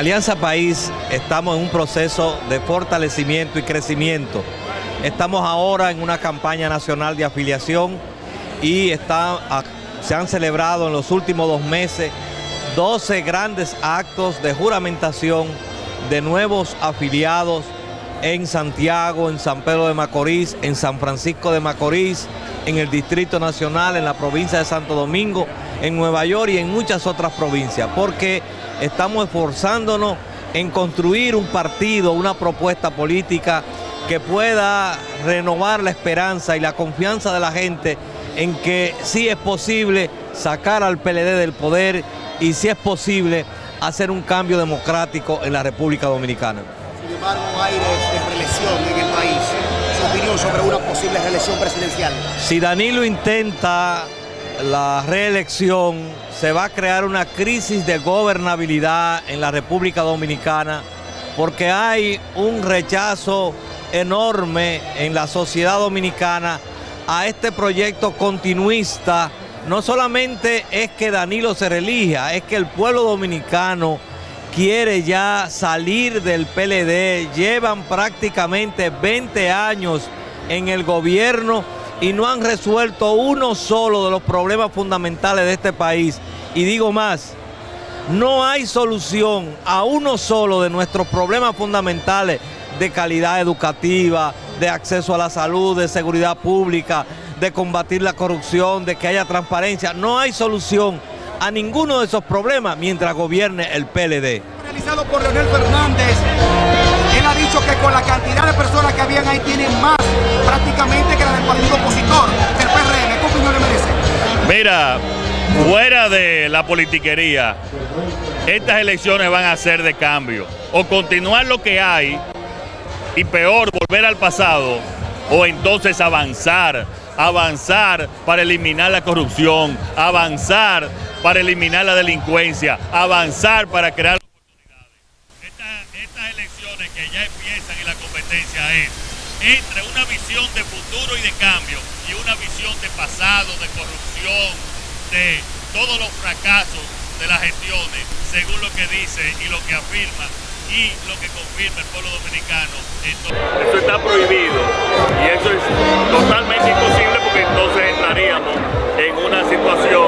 Alianza País estamos en un proceso de fortalecimiento y crecimiento. Estamos ahora en una campaña nacional de afiliación y se han celebrado en los últimos dos meses 12 grandes actos de juramentación de nuevos afiliados en Santiago, en San Pedro de Macorís, en San Francisco de Macorís, en el Distrito Nacional, en la provincia de Santo Domingo, en Nueva York y en muchas otras provincias, porque estamos esforzándonos en construir un partido, una propuesta política que pueda renovar la esperanza y la confianza de la gente en que sí es posible sacar al PLD del poder y si es posible hacer un cambio democrático en la República Dominicana. De reelección en el país. Su sobre una posible reelección presidencial. Si Danilo intenta la reelección, se va a crear una crisis de gobernabilidad en la República Dominicana porque hay un rechazo enorme en la sociedad dominicana a este proyecto continuista no solamente es que Danilo se relija, es que el pueblo dominicano quiere ya salir del PLD, llevan prácticamente 20 años en el gobierno y no han resuelto uno solo de los problemas fundamentales de este país. Y digo más, no hay solución a uno solo de nuestros problemas fundamentales de calidad educativa, de acceso a la salud, de seguridad pública, de combatir la corrupción, de que haya transparencia. No hay solución a ninguno de esos problemas mientras gobierne el PLD. Realizado por Leonel Fernández, él ha dicho que con la cantidad de personas que habían ahí tienen más prácticamente que la del partido opositor, el PRM. ¿Qué opinión le merece? Mira, fuera de la politiquería, estas elecciones van a ser de cambio. O continuar lo que hay y peor, volver al pasado, o entonces avanzar avanzar para eliminar la corrupción, avanzar para eliminar la delincuencia, avanzar para crear oportunidades. estas elecciones que ya empiezan y la competencia es entre una visión de futuro y de cambio y una visión de pasado, de corrupción, de todos los fracasos de las gestiones, según lo que dice y lo que afirma y lo que confirma el pueblo dominicano. Eso está prohibido y eso es totalmente imposible porque entonces entraríamos en una situación